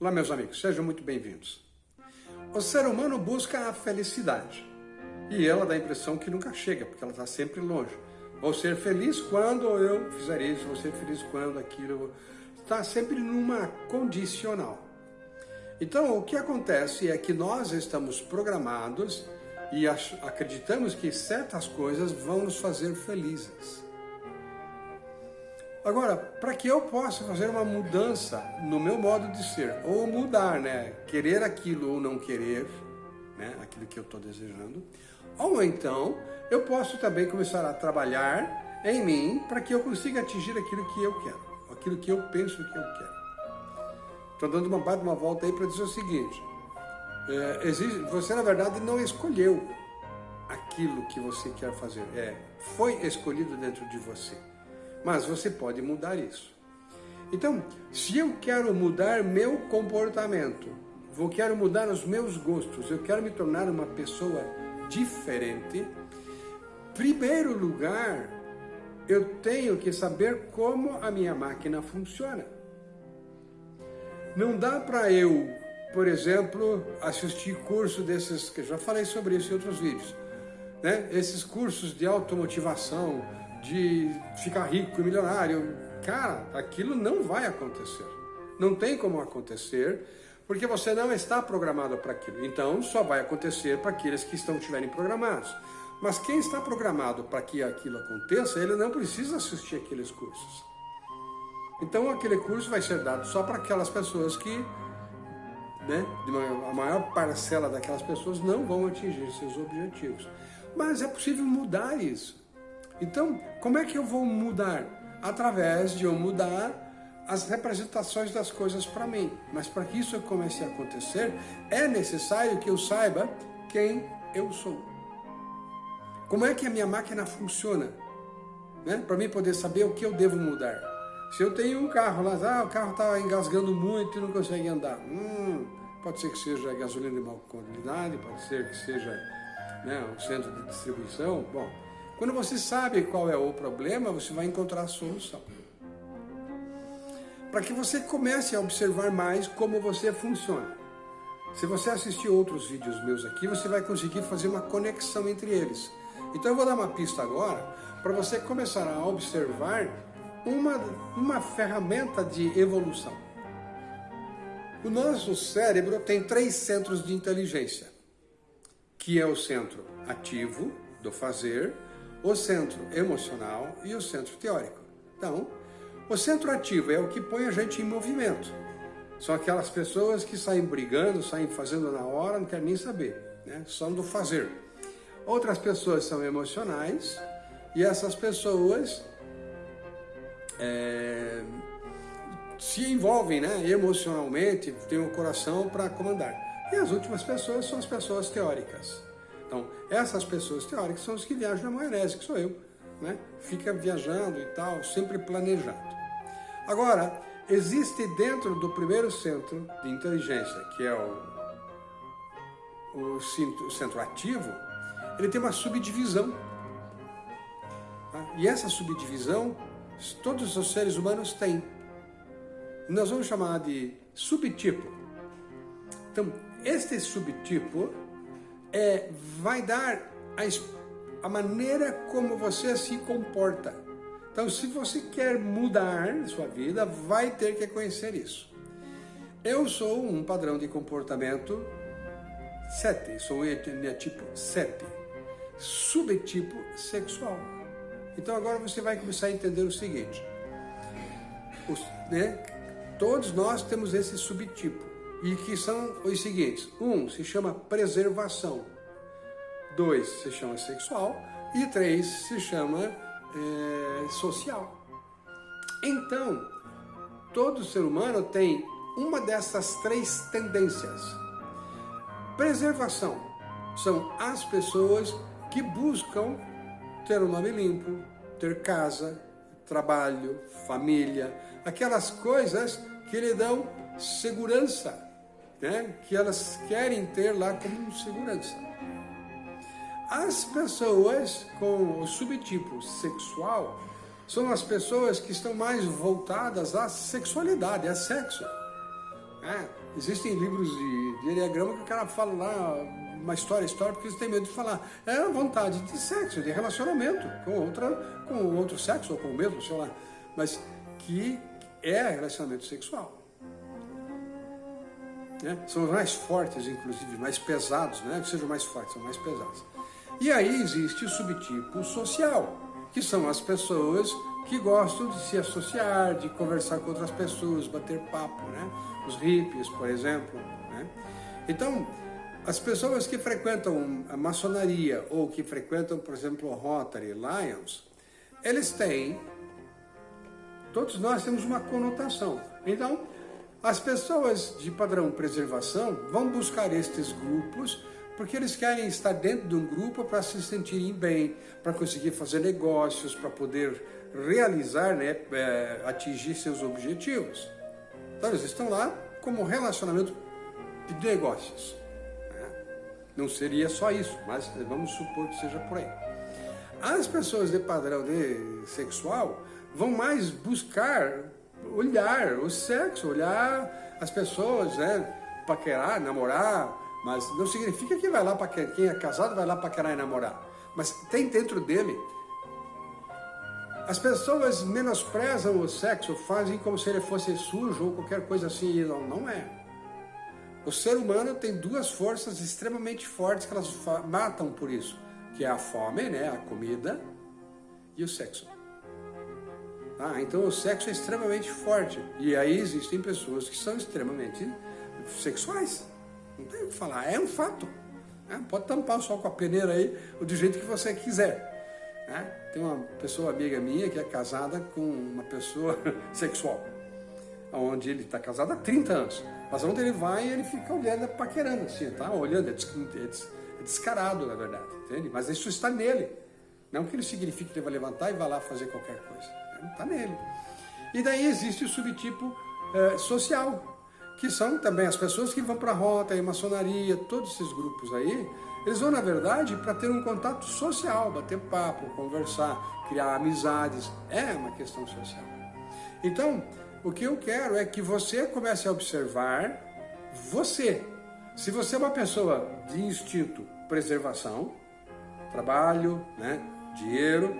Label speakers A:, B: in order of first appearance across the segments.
A: Olá, meus amigos, sejam muito bem-vindos. O ser humano busca a felicidade e ela dá a impressão que nunca chega, porque ela está sempre longe. Vou ser feliz quando eu fizer isso, vou ser feliz quando aquilo. Está sempre numa condicional. Então, o que acontece é que nós estamos programados e acreditamos que certas coisas vão nos fazer felizes. Agora, para que eu possa fazer uma mudança no meu modo de ser, ou mudar, né? Querer aquilo ou não querer, né? Aquilo que eu estou desejando. Ou então, eu posso também começar a trabalhar em mim para que eu consiga atingir aquilo que eu quero, aquilo que eu penso que eu quero. Estou dando uma, uma volta aí para dizer o seguinte, é, existe, você na verdade não escolheu aquilo que você quer fazer, é, foi escolhido dentro de você mas você pode mudar isso. Então, se eu quero mudar meu comportamento, eu quero mudar os meus gostos, eu quero me tornar uma pessoa diferente, primeiro lugar, eu tenho que saber como a minha máquina funciona. Não dá para eu, por exemplo, assistir curso desses, que já falei sobre isso em outros vídeos, né? esses cursos de automotivação, de ficar rico e milionário. Cara, aquilo não vai acontecer. Não tem como acontecer, porque você não está programado para aquilo. Então, só vai acontecer para aqueles que estão estiverem programados. Mas quem está programado para que aquilo aconteça, ele não precisa assistir aqueles cursos. Então, aquele curso vai ser dado só para aquelas pessoas que, né, a maior parcela daquelas pessoas não vão atingir seus objetivos. Mas é possível mudar isso. Então, como é que eu vou mudar? Através de eu mudar as representações das coisas para mim. Mas para que isso comece a acontecer, é necessário que eu saiba quem eu sou. Como é que a minha máquina funciona? Né? Para mim poder saber o que eu devo mudar. Se eu tenho um carro lá, ah, o carro está engasgando muito e não consegue andar. Hum, pode ser que seja gasolina de má qualidade, pode ser que seja né, o centro de distribuição. Bom, quando você sabe qual é o problema, você vai encontrar a solução. Para que você comece a observar mais como você funciona. Se você assistir outros vídeos meus aqui, você vai conseguir fazer uma conexão entre eles. Então eu vou dar uma pista agora para você começar a observar uma, uma ferramenta de evolução. O nosso cérebro tem três centros de inteligência, que é o centro ativo, do fazer, o centro emocional e o centro teórico. Então, o centro ativo é o que põe a gente em movimento. São aquelas pessoas que saem brigando, saem fazendo na hora, não querem nem saber, né? são do fazer. Outras pessoas são emocionais e essas pessoas é, se envolvem né, emocionalmente, têm o coração para comandar. E as últimas pessoas são as pessoas teóricas. Então, essas pessoas teóricas são os que viajam na maionese, que sou eu. Né? Fica viajando e tal, sempre planejando. Agora, existe dentro do primeiro centro de inteligência, que é o, o, centro, o centro ativo, ele tem uma subdivisão. Tá? E essa subdivisão, todos os seres humanos têm. Nós vamos chamar de subtipo. Então, este subtipo é, vai dar a, a maneira como você se comporta. Então, se você quer mudar sua vida, vai ter que conhecer isso. Eu sou um padrão de comportamento 7, sou tipo 7, subtipo sexual. Então agora você vai começar a entender o seguinte, os, né, todos nós temos esse subtipo e que são os seguintes. Um se chama preservação, dois se chama sexual e três se chama é, social. Então, todo ser humano tem uma dessas três tendências. Preservação são as pessoas que buscam ter um nome limpo, ter casa, trabalho, família, aquelas coisas que lhe dão segurança né, que elas querem ter lá como segurança. As pessoas com o subtipo sexual são as pessoas que estão mais voltadas à sexualidade, a sexo. Né? Existem livros de, de que o cara fala lá uma história, história, porque eles têm medo de falar. É a vontade de sexo, de relacionamento com, outra, com outro sexo ou com o mesmo, sei lá. Mas que é relacionamento sexual. Né? São os mais fortes, inclusive, mais pesados, né? que sejam mais fortes, são mais pesados. E aí existe o subtipo social, que são as pessoas que gostam de se associar, de conversar com outras pessoas, bater papo, né? Os hippies, por exemplo. Né? Então, as pessoas que frequentam a maçonaria ou que frequentam, por exemplo, o Rotary, Lions, eles têm, todos nós temos uma conotação. Então, as pessoas de padrão preservação vão buscar estes grupos porque eles querem estar dentro de um grupo para se sentirem bem, para conseguir fazer negócios, para poder realizar, né, é, atingir seus objetivos. Então eles estão lá como relacionamento de negócios. Né? Não seria só isso, mas vamos supor que seja por aí. As pessoas de padrão de sexual vão mais buscar olhar o sexo, olhar as pessoas, né? Paquerar, namorar, mas não significa que vai lá para quem é casado vai lá paquerar e namorar. Mas tem dentro dele. As pessoas menosprezam o sexo, fazem como se ele fosse sujo ou qualquer coisa assim, não, não é. O ser humano tem duas forças extremamente fortes que elas matam por isso, que é a fome, né, a comida, e o sexo. Ah, então o sexo é extremamente forte. E aí existem pessoas que são extremamente sexuais. Não tem o que falar, é um fato. Né? Pode tampar o sol com a peneira aí, do jeito que você quiser. Né? Tem uma pessoa amiga minha que é casada com uma pessoa sexual. Onde ele está casado há 30 anos. Mas onde ele vai, ele fica olhando, paquerando assim, tá? Olhando, é, é, é descarado, na verdade, entende? Mas isso está nele. Não que ele signifique que ele vai levantar e vai lá fazer qualquer coisa. Está nele. E daí existe o subtipo é, social, que são também as pessoas que vão para a rota, a maçonaria, todos esses grupos aí, eles vão, na verdade, para ter um contato social, bater papo, conversar, criar amizades. É uma questão social. Então, o que eu quero é que você comece a observar você. Se você é uma pessoa de instinto preservação, trabalho, né, dinheiro,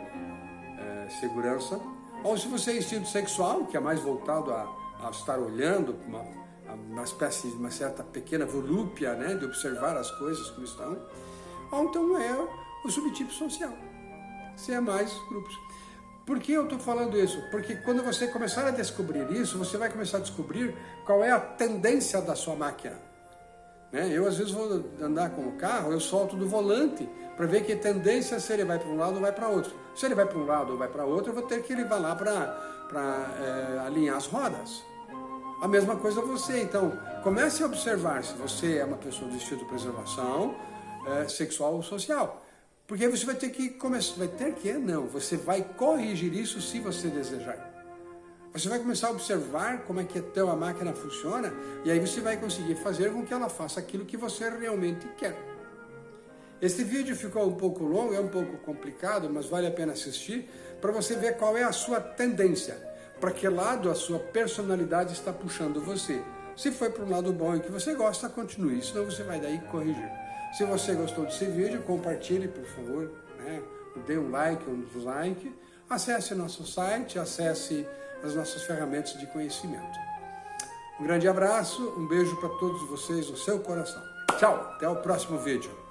A: é, segurança, ou se você é instinto sexual, que é mais voltado a, a estar olhando, uma, uma espécie de uma certa pequena volúpia, né, de observar as coisas como estão, ou então é o subtipo social, se é mais grupos. Por que eu estou falando isso? Porque quando você começar a descobrir isso, você vai começar a descobrir qual é a tendência da sua máquina. Né? Eu, às vezes, vou andar com o carro, eu solto do volante para ver que tendência se ele vai para um lado ou vai para outro. Se ele vai para um lado ou vai para outro, eu vou ter que ele lá para é, alinhar as rodas. A mesma coisa você. Então, comece a observar se você é uma pessoa de estilo de preservação é, sexual ou social. Porque você vai ter que começar, vai ter que, não, você vai corrigir isso se você desejar. Você vai começar a observar como é que a máquina funciona e aí você vai conseguir fazer com que ela faça aquilo que você realmente quer. Este vídeo ficou um pouco longo, é um pouco complicado, mas vale a pena assistir para você ver qual é a sua tendência, para que lado a sua personalidade está puxando você. Se foi para um lado bom e que você gosta, continue, senão você vai daí corrigir. Se você gostou desse vídeo, compartilhe, por favor, né? dê um like, um dislike, acesse nosso site, acesse as nossas ferramentas de conhecimento. Um grande abraço, um beijo para todos vocês no seu coração. Tchau, até o próximo vídeo.